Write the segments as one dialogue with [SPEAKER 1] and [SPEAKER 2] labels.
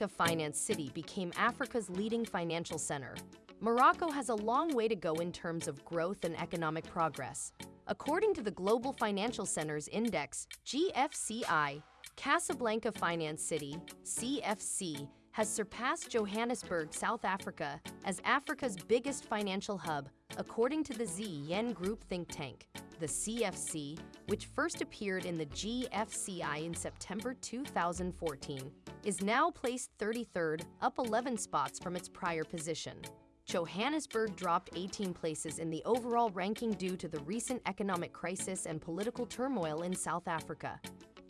[SPEAKER 1] Casablanca Finance City became Africa's leading financial center. Morocco has a long way to go in terms of growth and economic progress. According to the Global Financial Centers Index, GFCI, Casablanca Finance City, CFC, has surpassed Johannesburg, South Africa, as Africa's biggest financial hub, according to the ZEN Group think tank. The CFC, which first appeared in the GFCI in September 2014, is now placed 33rd, up 11 spots from its prior position. Johannesburg dropped 18 places in the overall ranking due to the recent economic crisis and political turmoil in South Africa.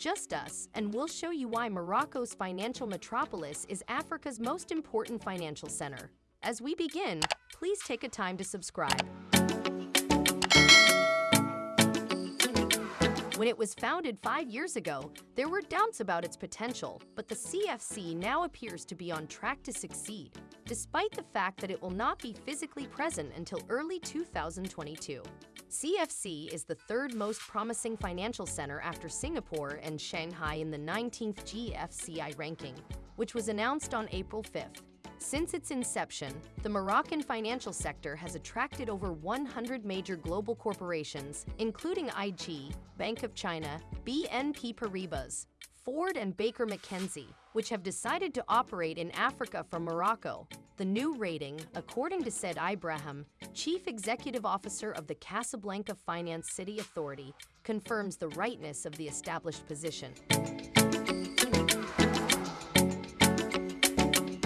[SPEAKER 1] Just us, and we'll show you why Morocco's financial metropolis is Africa's most important financial center. As we begin, please take a time to subscribe. When it was founded five years ago, there were doubts about its potential, but the CFC now appears to be on track to succeed, despite the fact that it will not be physically present until early 2022. CFC is the third most promising financial center after Singapore and Shanghai in the 19th GFCI ranking, which was announced on April 5th. Since its inception, the Moroccan financial sector has attracted over 100 major global corporations, including IG, Bank of China, BNP Paribas, Ford and Baker McKenzie, which have decided to operate in Africa from Morocco. The new rating, according to Said Ibrahimi, Chief Executive Officer of the Casablanca Finance City Authority, confirms the rightness of the established position.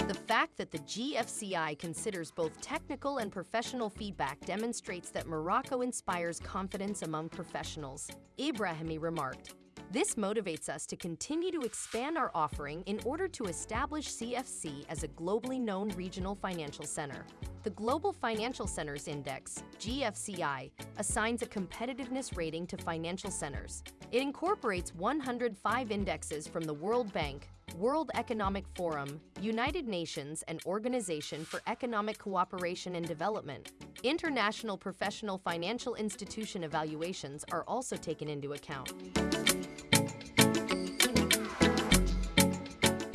[SPEAKER 1] The fact that the GFCI considers both technical and professional feedback demonstrates that Morocco inspires confidence among professionals. Ibrahimi remarked, this motivates us to continue to expand our offering in order to establish CFC as a globally known regional financial center. The Global Financial Centers Index, GFCI, assigns a competitiveness rating to financial centers. It incorporates 105 indexes from the World Bank, World Economic Forum, United Nations, and Organization for Economic Cooperation and Development. International professional financial institution evaluations are also taken into account.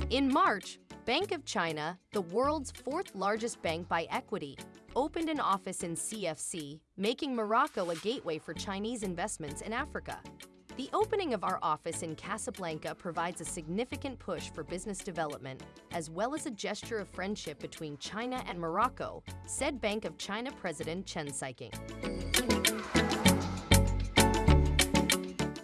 [SPEAKER 1] In March, Bank of China, the world's fourth largest bank by equity, opened an office in CFC, making Morocco a gateway for Chinese investments in Africa. The opening of our office in Casablanca provides a significant push for business development, as well as a gesture of friendship between China and Morocco, said Bank of China President Chen Siqing.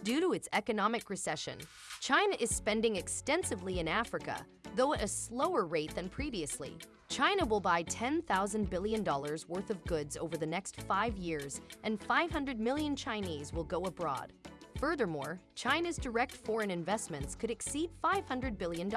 [SPEAKER 1] Due to its economic recession, China is spending extensively in Africa, though at a slower rate than previously. China will buy $10,000 billion worth of goods over the next five years, and 500 million Chinese will go abroad. Furthermore, China's direct foreign investments could exceed $500 billion,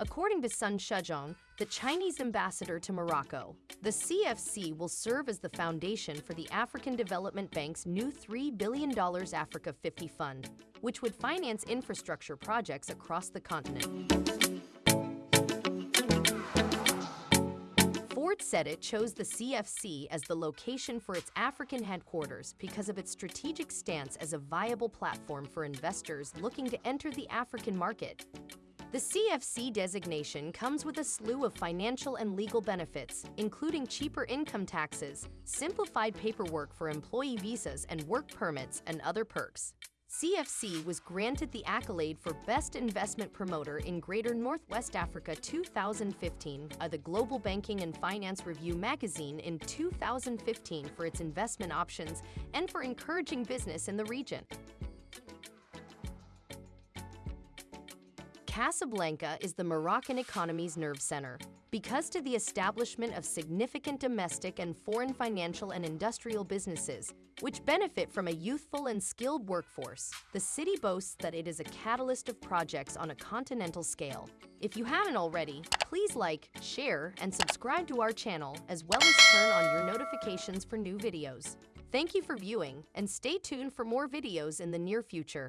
[SPEAKER 1] according to Sun Shuzhong, the Chinese ambassador to Morocco. The CFC will serve as the foundation for the African Development Bank's new $3 billion Africa 50 fund, which would finance infrastructure projects across the continent. Ford said it chose the CFC as the location for its African headquarters because of its strategic stance as a viable platform for investors looking to enter the African market. The CFC designation comes with a slew of financial and legal benefits, including cheaper income taxes, simplified paperwork for employee visas and work permits, and other perks. CFC was granted the accolade for Best Investment Promoter in Greater Northwest Africa 2015 by the Global Banking and Finance Review magazine in 2015 for its investment options and for encouraging business in the region. Casablanca is the Moroccan economy's nerve center. Because to the establishment of significant domestic and foreign financial and industrial businesses, which benefit from a youthful and skilled workforce, the city boasts that it is a catalyst of projects on a continental scale. If you haven't already, please like, share, and subscribe to our channel, as well as turn on your notifications for new videos. Thank you for viewing, and stay tuned for more videos in the near future.